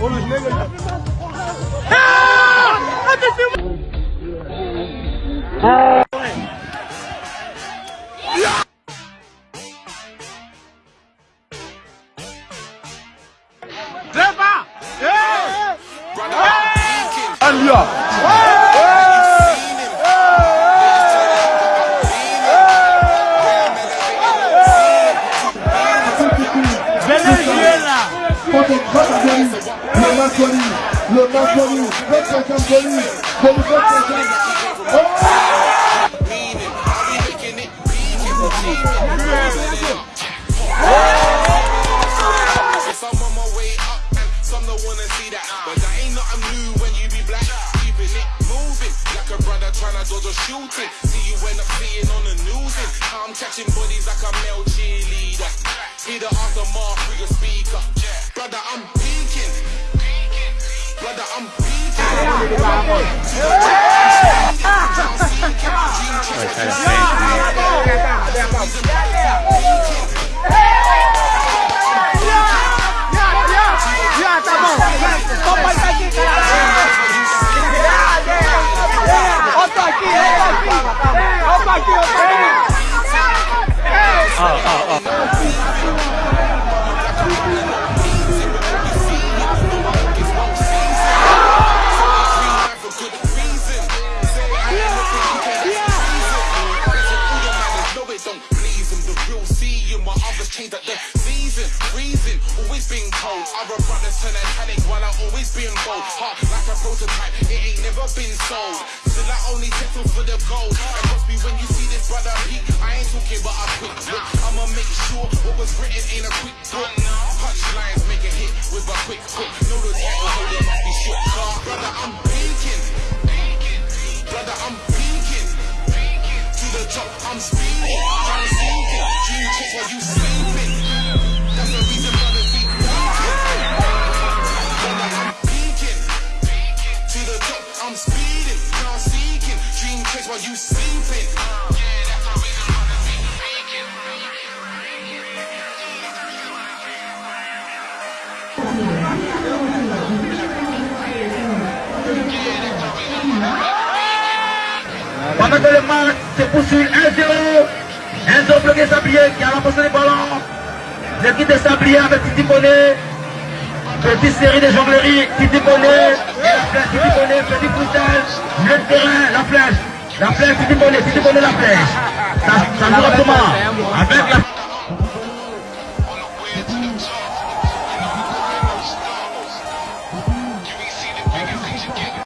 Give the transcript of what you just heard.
Ah Fucking Le Maconi, le Maconi, le Maconi, le Some on my way up and some don't wanna see that. But that ain't nothing new when you be black. Keeping it moving like a brother trying to dodge a shooting. See you end up seeing on the news. And I'm catching bodies like a male cheerleader. Hear the aftermath through your speaker. Brother, I'm peeking. Brother, I'm beat. been cold. Other brothers turn panic while I always been bold. Heart like a prototype, it ain't never been sold. Still I only settle for the gold. And trust me when you see this brother peak, I ain't talking but a quick look. I'ma make sure what was written ain't a quick book. Punchlines make a hit with a quick hook. Know the title holder must be shook. Brother, I'm peeking. Brother, I'm peeking. To the top, I'm speeding. Trying to sink. Dream check while you sleeping. Checks while you sleeping. Pendant que le match se poursuit 1-0, Enzo bloqué Sablier qui a remporté le ballon. L'équipe de Sablier avec Titi Bonnet. Petite série de jonglerie, Titi Bonnet. Et la flèche, Titi Bonnet, petit poussage. Le terrain, la flèche. La flèche, Titi Bonnet, Titi Bonnet, la flèche. Ça, joue comment Avec la